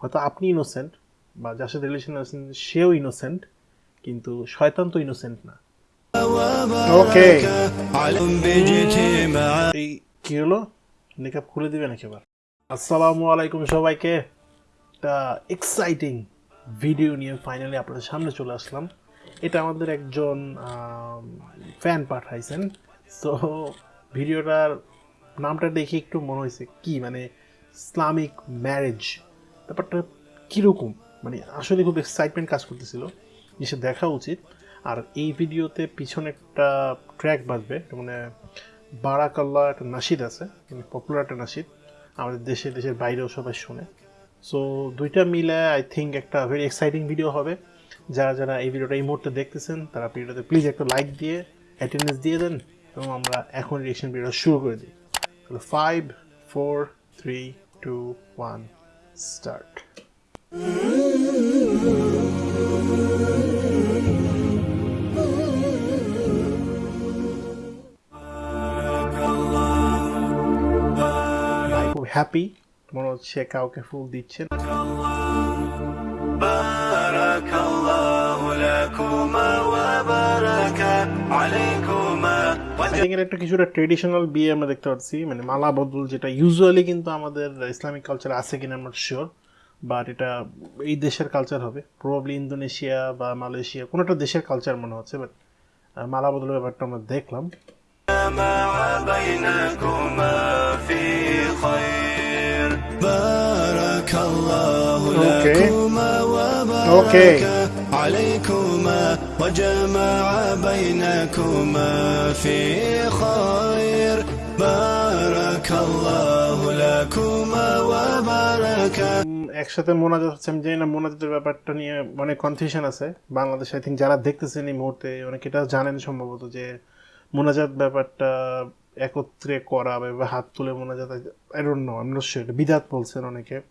হয়তো আপনি ইনোসেন্ট বা যার সাথে রিলেশন আছেন সেও ইনোসেন্ট কিন্তু শয়তান তো ইনোসেন্ট না। ওকে এই কি হলো? মেকআপ খুলে দিবে নাকি এবার আসসালামু আলাইকুম সবাইকে। একটা এক্সাইটিং ভিডিও নিয়ে ফাইনালি আপনাদের সামনে চলে আসলাম। এটা আমাদের একজন ফ্যান পাঠাইছেন। সো ভিডিওটার নামটা দেখে একটু মনে হয়েছে কি মানে ইসলামিক ম্যারেজ ব্যাপারটা কীরকম? মানে আসলে খুব এক্সাইটমেন্ট কাজ করতেছিল। জিনিসটা দেখা উচিত। আর এই ভিডিওতে পিছনে একটা ট্র্যাক বাজবে। মানে বারাকাল্লা একটা নাসিদ আছে। মানে পপুলার একটা নাসিদ। আমাদের দেশে, দেশের বাইরেও সবাই শোনে। সো দুইটা মিলে আই থিঙ্ক একটা ভেরি এক্সাইটিং ভিডিও হবে। যারা যারা এই ভিডিওটা এই মুহূর্তে দেখতেছেন, তারা ভিডিওতে প্লিজ একটা লাইক দিয়ে অ্যাটেন্ডেন্স দিয়ে দেন এবং আমরা এখন রিয়েকশন ভিডিও শুরু করে দিই। তাহলে five four three two one start খুব হ্যাপি মনে হচ্ছে কাউকে ফুল দিচ্ছেন। এর একটা কিছুটা ট্রেডিশনাল বিয়ে আমরা দেখতে পাচ্ছি মানে মালা বদল যেটা ইউজুয়ালি কিন্তু আমাদের ইসলামিক কালচার আছে কিনা শিওর বাট এটা এই দেশের কালচার হবে প্রবাবলি ইন্দোনেশিয়া বা মালয়েশিয়া কোনো একটা দেশের কালচার মনে হচ্ছে বাট মালা বদলের ব্যাপারটা আমরা দেখলাম Okay. Okay. عليكما وجمع بينكما في خير بارك الله لكما وبارك উম, একসাথে মোনাজাত হচ্ছে আমি জানি না মোনাজাতের ব্যাপারটা নিয়ে অনেক কনফিউশন আছে বাংলাদেশ আই থিঙ্ক যারা দেখতেছেন এই মুহূর্তে অনেকে এটা জানেন সম্ভবত যে মোনাজাত ব্যাপারটা একত্রে করা বা এভাবে হাত তুলে মোনাজাত আই ডোন্ট নো আমি নিশ্চয়ই এটা বিদাত বলছেন অনেকে আম,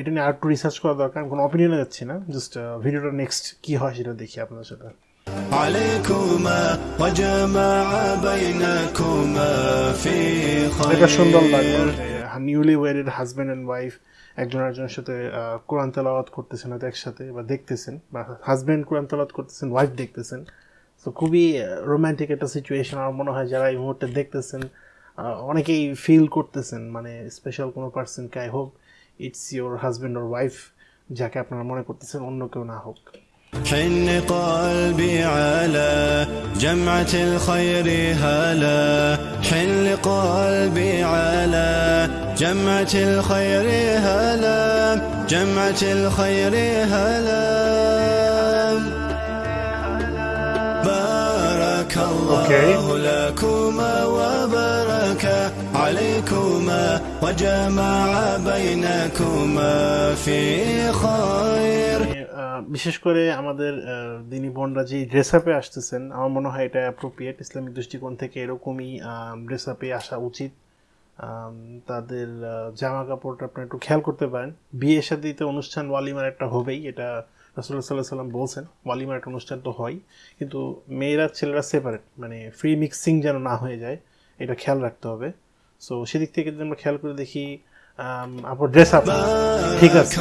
এটা নিয়ে আরেকটু রিসার্চ করা দরকার। কোনো অপিনিয়নে যাচ্ছি না। জাস্ট ভিডিওটা নেক্সট কি হয় সেটা দেখি আপনার সাথে। নিউলি অ্যান্ড ওয়াইফ একজন সাথে করতেছেন একসাথে বা দেখতেছেন বা করতেছেন ওয়াইফ দেখতেছেন। তো খুবই রোমান্টিক একটা সিচুয়েশন আমার মনে হয় যারা এই মুহূর্তে দেখতেছেন অনেকেই ফিল করতেছেন। মানে স্পেশাল কোনো পার্সনকে আই হোক it's your husband or wife যাকে আপনারা মনে করতেছেন অন্য কেউ না হোক حن قلبي على جمعة الخير هلا حن قلبي على جمعة الخير هلا جمعة الخير هلا الله لكما وبارك عليكما وجمع بينكما في خير আহ, বিশেষ করে আমাদের আহ, দিনী বোনরা যে ড্রেস আপে আসতেছেন আমার মনে হয় এটা অ্যাপ্রোপ্রিয়েট ইসলামিক দৃষ্টিকোণ থেকে এরকমই ড্রেস আপে আসা উচিত আম, তাদের আহ, জামা কাপড়টা আপনি একটু খেয়াল করতে পারেন বিয়ে শাদিতে অনুষ্ঠান ওয়ালিমার একটা হবেই এটা রাসুল্লাহ সাল্লাহ সাল্লাম বলছেন ওয়ালিমার একটা অনুষ্ঠান তো হয় কিন্তু মেয়েরা ছেলেরা সেপারেট মানে ফ্রি মিক্সিং যেন না হয়ে যায় এটা খেয়াল রাখতে হবে। সো সেদিক থেকে যদি আমরা খেয়াল করে দেখি আপনার ড্রেস আপ ঠিক আছে।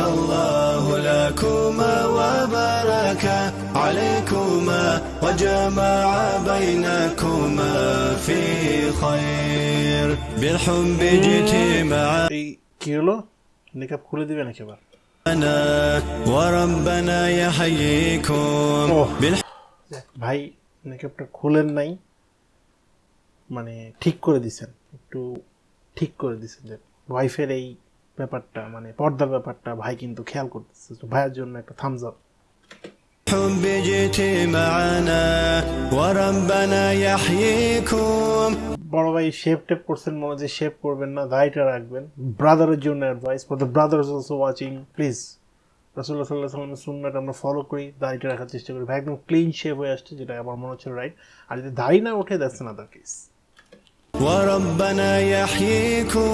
কি হলো? মেকআপ খুলে নাকি আবার? এবার معنا وربنا يحييكم ওহ। بالحب ভাই মেকআপটা খুলেন নাই মানে ঠিক করে দিছেন একটু ঠিক করে দিছেন যে ওয়াইফের এই ব্যাপারটা মানে পর্দার ব্যাপারটা ভাই কিন্তু খেয়াল করতেছে তো ভাইয়ের জন্য একটা থামস আপ جئت معنا وربنا يحييكم বড় ভাই শেপ টেপ করছেন মনে হয় যে শেপ করবেন না দাড়িটা রাখবেন ব্রাদারের জন্য advice for the brothers also watching please রাসুল্লাহ সাল্লাহ সাল্লামের সুন্নাটা আমরা ফলো করি দাড়িটা রাখার চেষ্টা করি ভাই একদম ক্লিন শেপ হয়ে আসছে যেটা আমার মনে হচ্ছে রাইট আর যদি দাড়ি না ওঠে দ্যাটস আনাদার কেস وربنا يحييكم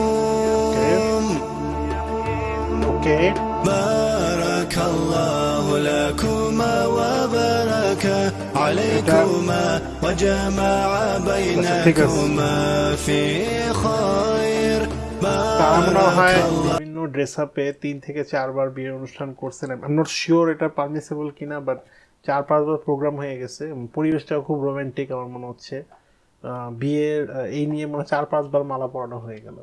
ওকে بارك الله لكما وبارك عليكما وجمع بينكما في خير তা আমরা بارك হয় الله বিভিন্ন ড্রেস আপে তিন থেকে চারবার বিয়ের অনুষ্ঠান করছেন আই নট শিওর এটা পারমিসেবল কিনা বাট চার পাঁচবার প্রোগ্রাম হয়ে গেছে এবং পরিবেশটাও খুব রোমান্টিক আমার মনে হচ্ছে আহ, বিয়ের এই নিয়ে মনে চার পাঁচ বার মালা পরানো হয়ে গেল।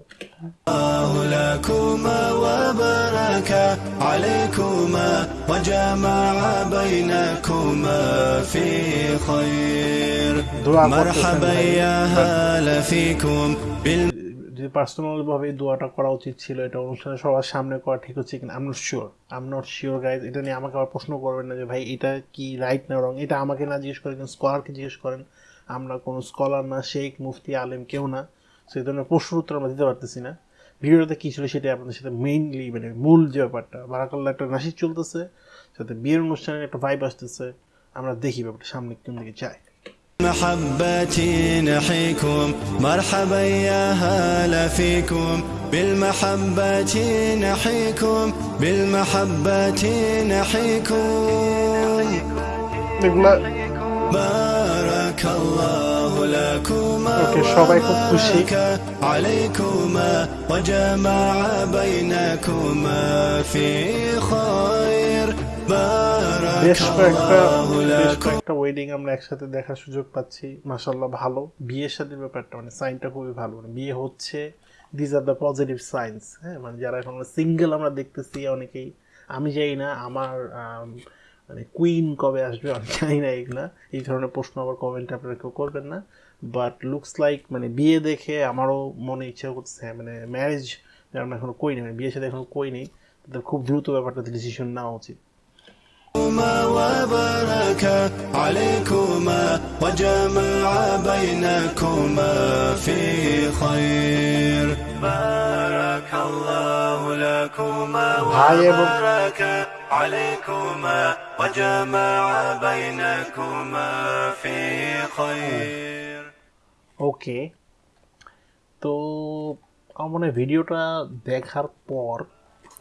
যে পার্সোনাল ভাবে দোয়াটা করা উচিত ছিল এটা অনুষ্ঠানে সবার সামনে করা ঠিক হচ্ছে কিনা I'm not sure I'm not sure guys এটা নিয়ে আমাকে আবার প্রশ্ন করবেন না যে ভাই এটা কি রাইট না রং এটা আমাকে না জিজ্ঞেস করেন স্কলারকে জিজ্ঞেস করেন। আমরা কোনো স্কলার না শেখ মুফতি আলেম কেউ না সেই ধরনের প্রশ্ন উত্তর আমরা দিতে পারতেছি না ভিডিওতে কী ছিল সেটা আপনাদের সাথে মেইনলি মানে মূল যে ব্যাপারটা বারাকাল্লা একটা নাসির চলতেছে সাথে বিয়ের অনুষ্ঠানের একটা ভাইব আসতেছে আমরা দেখি ব্যাপারটা সামনে কোন দিকে যায় محبتي نحيكم مرحبا يا هلا فيكم بالمحبة نحيكم بالمحبة نحيكم ওকে সবাই খুব খুশি وبارك عليكما وجمع بينكما في خير বেশ بارك কয়েকটা الله বেশ لكم কয়েকটা ওয়েডিং আমরা একসাথে দেখার সুযোগ পাচ্ছি মাসাল্লাহ ভালো বিয়ের সাথে ব্যাপারটা মানে সাইনটা খুবই ভালো মানে বিয়ে হচ্ছে these are the positive signs হ্যাঁ মানে যারা এখন সিঙ্গেল আমরা দেখতেছি অনেকেই আমি যাই না আমার আম, মানে কুইন কবে আসবে আমি জানি না এগুলা এই ধরনের প্রশ্ন আবার কমেন্টে আপনারা কেউ করবেন না বাট লুকস লাইক মানে বিয়ে দেখে আমারও মনে ইচ্ছা করছে হ্যাঁ, মানে ম্যারেজ যারা আমরা এখনো কই নেই মানে বিয়ের সাথে এখনো কই নেই তাদের খুব দ্রুত ব্যাপারটাতে ডিসিশন নেওয়া উচিত وبارك عليكما وجمع بينكما في خير بارك الله لكما ভাই এবং ওকে তো আমার মনে ভিডিওটা দেখার পর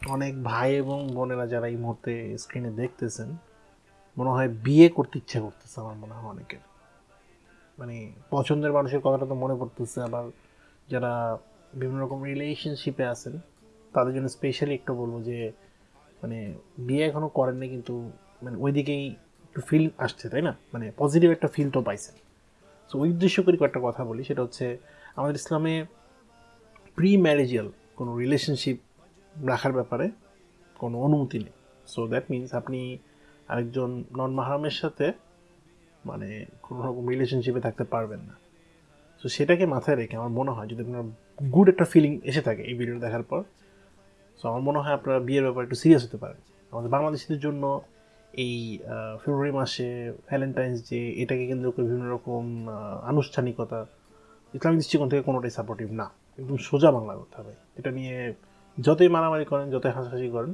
অনেক ভাই এবং বোনেরা যারা এই মুহূর্তে স্ক্রিনে দেখতেছেন মনে হয় বিয়ে করতে ইচ্ছা করতেছে আমার মনে হয় অনেকের। মানে পছন্দের মানুষের কথাটা তো মনে পড়তেছে আবার যারা বিভিন্ন রকম রিলেশনশিপে আছেন, তাদের জন্য স্পেশালি একটু বলব যে মানে বিয়ে এখনও করেননি কিন্তু মানে ওইদিকেই একটু ফিল আসছে, তাই না? মানে পজিটিভ একটা ফিল তো পাইছেন। সো ওই উদ্দেশ্য করে কয়েকটা কথা বলি, সেটা হচ্ছে আমাদের ইসলামে প্রি ম্যারেজিয়াল কোনো রিলেশনশিপ রাখার ব্যাপারে কোনো অনুমতি নেই। সো দ্যাট মিনস আপনি আরেকজন নন মাহারামের সাথে মানে কোনো রকম রিলেশনশিপে থাকতে পারবেন না। সো সেটাকে মাথায় রেখে আমার মনে হয়, যদি আপনার গুড একটা ফিলিং এসে থাকে এই ভিডিও দেখার পর। সো আমার মনে হয় আপনারা বিয়ের ব্যাপারে একটু সিরিয়াস হতে পারেন। আমাদের বাংলাদেশিদের জন্য এই ফেব্রুয়ারি মাসে ভ্যালেন্টাইন্স ডে এটাকে কেন্দ্র করে বিভিন্ন রকম আনুষ্ঠানিকতা ইসলামিক দৃষ্টিকোণ থেকে কোনোটাই সাপোর্টিভ না। একদম সোজা বাংলা করতে হবে এটা নিয়ে যতই মারামারি করেন, যতই হাসাহাসি করেন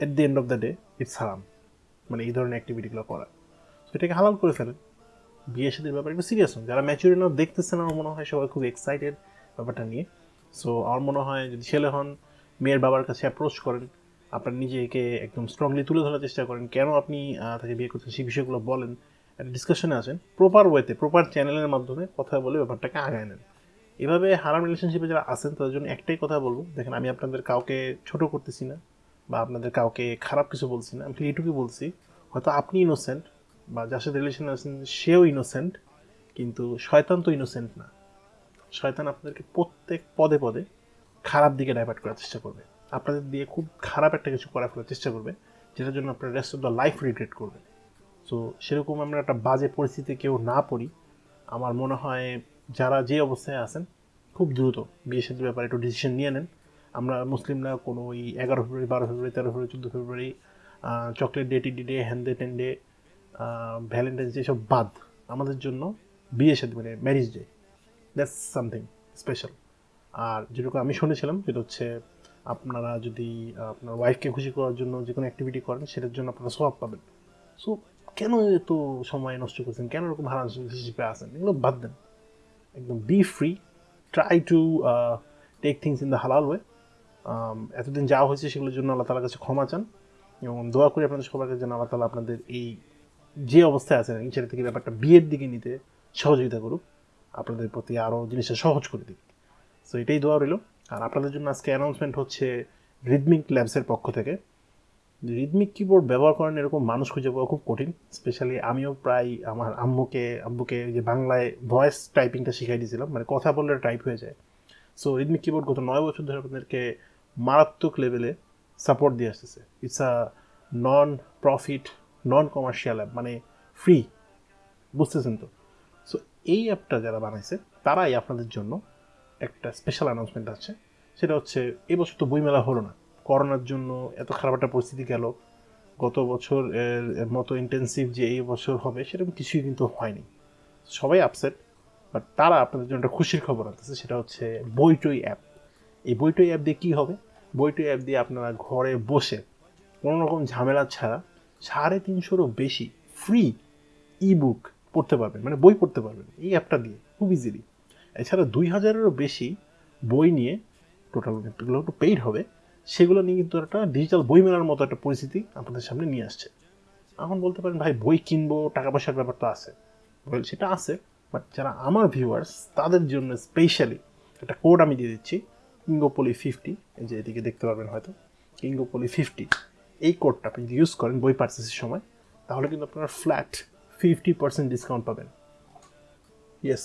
at the end of the day it's হারাম মানে এই ধরনের অ্যাক্টিভিটিগুলো করা। তো এটাকে হালাল করে ফেলেন। বিয়ে সাথে ব্যাপারে একটু সিরিয়াস হন। যারা ম্যাচুরি না দেখতেছেন, আমার মনে হয় সবাই খুব এক্সাইটেড ব্যাপারটা নিয়ে। সো আমার মনে হয় যদি ছেলে হন, মেয়ের বাবার কাছে অ্যাপ্রোচ করেন, আপনার নিজেকে একদম স্ট্রংলি তুলে ধরার চেষ্টা করেন, কেন আপনি তাকে বিয়ে করছেন, সেই বিষয়গুলো বলেন, একটা ডিসকাশনে আসেন প্রপার ওয়েতে প্রপার চ্যানেলের মাধ্যমে কথা বলে ব্যাপারটাকে আগায় নেন। এভাবে হারাম রিলেশনশিপে যারা আছেন, তাদের জন্য একটাই কথা বলব, দেখেন আমি আপনাদের কাউকে ছোট করতেছি না, বা আপনাদের কাউকে খারাপ কিছু বলছি না, আমি শুধু এইটুকুই বলছি, হয়তো আপনি ইনোসেন্ট বা যার সাথে রিলেশন আছেন, সেও ইনোসেন্ট কিন্তু শয়তান তো ইনোসেন্ট না। শয়তান আপনাদেরকে প্রত্যেক পদে পদে খারাপ দিকে ডাইভার্ট করার চেষ্টা করবে। আপনাদের দিয়ে খুব খারাপ একটা কিছু করা ফেলার চেষ্টা করবে, যেটার জন্য আপনার rest of the life regret করবে সো সেরকম আমরা একটা বাজে পরিস্থিতিতে কেউ না পড়ি। আমার মনে হয় যারা যে অবস্থায় আছেন, খুব দ্রুত বিয়ে সাথে ব্যাপারে একটু ডিসিশন নিয়ে নেন। আমরা মুসলিমরা কোনো ওই এগারো ফেব্রুয়ারি, বারো ফেব্রুয়ারি, তেরো ফেব্রুয়ারি, চোদ্দ ফেব্রুয়ারি চকলেট ডে টিডি ডে হ্যান্ডে টেন ডে ভ্যালেন্টাইন্স ডে সব বাদ। আমাদের জন্য বিয়ে সাথে মানে marriage day that's something special আর যেটুকু আমি শুনেছিলাম, সেটা হচ্ছে আপনারা যদি, আপনার ওয়াইফকে খুশি করার জন্য যে কোনো অ্যাক্টিভিটি করেন, সেটার জন্য আপনারা সব পাবেন। সো কেন এত সময় নষ্ট করছেন? কেন এরকম হারান হিসেবে আসেন এগুলো বাদ দেন। একদম be free try to take things in the halal way এতদিন যা হয়েছে সেগুলোর জন্য আল্লাহ তালার কাছে ক্ষমা চান। এবং দোয়া করি আপনাদের সবার কাছে যেন আল্লাহ তালা আপনাদের এই যে অবস্থায় আছেন ছেলে থেকে ব্যাপারটা বিয়ের দিকে নিতে সহযোগিতা করুক। আপনাদের প্রতি আরও জিনিসটা সহজ করে দিক সো এটাই দোয়া রইল। আর আপনাদের জন্য আজকে অ্যানাউন্সমেন্ট হচ্ছে রিদমিক ল্যাবসের পক্ষ থেকে। রিদমিক কিবোর্ড ব্যবহার করেন এরকম মানুষ খুঁজে পাওয়া খুব কঠিন। স্পেশালি আমিও প্রায় আমার আম্মুকে, আব্বুকে যে বাংলায় ভয়েস টাইপিংটা শিখাই দিয়েছিলাম। মানে কথা বললে টাইপ হয়ে যায়। সো রিদমিক কিবোর্ড গত নয় বছর ধরে আপনাদেরকে মারাত্মক লেভেলে সাপোর্ট দিয়ে আসতেছে। It's a non profit non commercial app মানে ফ্রি বুঝতেছেন তো? এই অ্যাপটা যারা বানাইছে, তারাই আপনাদের জন্য একটা স্পেশাল অ্যানাউন্সমেন্ট আছে। সেটা হচ্ছে এবছর তো বইমেলা হলো না। করোনার জন্য এত খারাপ একটা পরিস্থিতি গেল। গত বছর এর মতো ইন্টেন্সিভ যে এই বছর হবে, সেরকম কিছুই কিন্তু হয়নি। সবাই আপসেট বাট তারা আপনাদের জন্য একটা খুশির খবর আনতেছে, সেটা হচ্ছে বইটই অ্যাপ এই বইটই অ্যাপ দিয়ে কী হবে? বইটই অ্যাপ দিয়ে আপনারা ঘরে বসে কোনো রকম ঝামেলা ছাড়া সাড়ে তিনশোরও বেশি ফ্রি ই বুক পড়তে পারবেন মানে বই পড়তে পারবেন এই অ্যাপটা দিয়ে, খুব ইজিলি এছাড়া দুই হাজারেরও বেশি বই নিয়ে টোটাল এগুলো একটু পেইড হবে, সেগুলো নিয়ে কিন্তু একটা ডিজিটাল বই মেলার মতো একটা পরিস্থিতি আপনাদের সামনে নিয়ে আসছে। এখন বলতে পারেন, ভাই, বই কিনবো টাকা পয়সার ব্যাপার তো আছে। ওয়েল সেটা আছে বাট যারা আমার ভিউয়ার্স তাদের জন্য স্পেশালি একটা কোড আমি দিয়ে দিচ্ছি কিঙ্গোপলি ফিফটি এই যে এদিকে দেখতে পারবেন হয়তো কিঙ্গোপলি ফিফটি এই কোডটা আপনি যদি ইউজ করেন বই পার্চেসের সময়, তাহলে কিন্তু আপনারা ফ্ল্যাট ফিফটি পার্সেন্ট ডিসকাউন্ট পাবেন। ইয়েস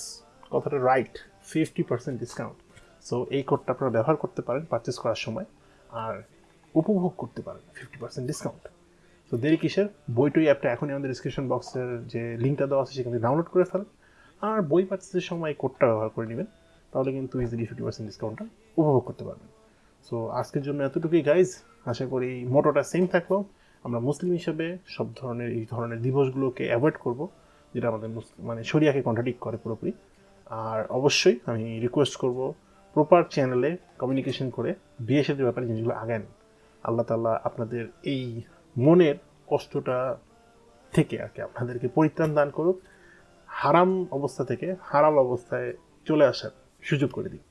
কথাটা right fifty percent discount so এই কোডটা আপনারা ব্যবহার করতে পারেন পারচেস করার সময় আর উপভোগ করতে পারেন ফিফটি পার্সেন্ট ডিসকাউন্ট তো দেরি কিসের? বইটই অ্যাপটা এখনই আমাদের ডিসক্রিপশন বক্সের যে লিঙ্কটা দেওয়া আছে সেখানে ডাউনলোড করে ফেলেন আর বই পার্চেসের সময় কোডটা ব্যবহার করে নেবেন। তাহলে কিন্তু ইজিলি ফিফটি পার্সেন্ট ডিসকাউন্টটা উপভোগ করতে পারবেন। সো আজকের জন্য এতটুকুই গাইজ আশা করি মোটোটা সেম থাকল। আমরা মুসলিম হিসেবে সব ধরনের, এই ধরনের দিবসগুলোকে অ্যাভয়েড করব, যেটা আমাদের মানে শরিয়াকে কন্ট্রাডিক্ট করে পুরোপুরি। আর অবশ্যই আমি রিকোয়েস্ট করব প্রপার চ্যানেলে কমিউনিকেশন করে বিয়ে সাথে ব্যাপারে জিনিসগুলো আগান আল্লাহ তাল্লাহ আপনাদের এই মনের কষ্টটা থেকে আর কি আপনাদেরকে পরিত্রাণ দান করুক, হারাম অবস্থা থেকে হারাম অবস্থায় চলে আসার সুযোগ করে দিই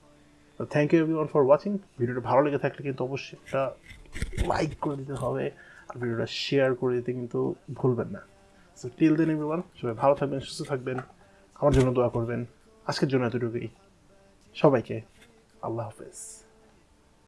তো thank you everyone for watching ভিডিওটা ভালো লেগে থাকলে কিন্তু অবশ্যই একটা লাইক করে দিতে হবে। আর ভিডিওটা শেয়ার করে দিতে কিন্তু ভুলবেন না। সো টিল দেন এভরিওয়ান সবাই ভালো থাকবেন, সুস্থ থাকবেন, আমার জন্য দোয়া করবেন। আজকের জন্য এতটুকুই। সবাইকে আল্লাহ হাফেজ।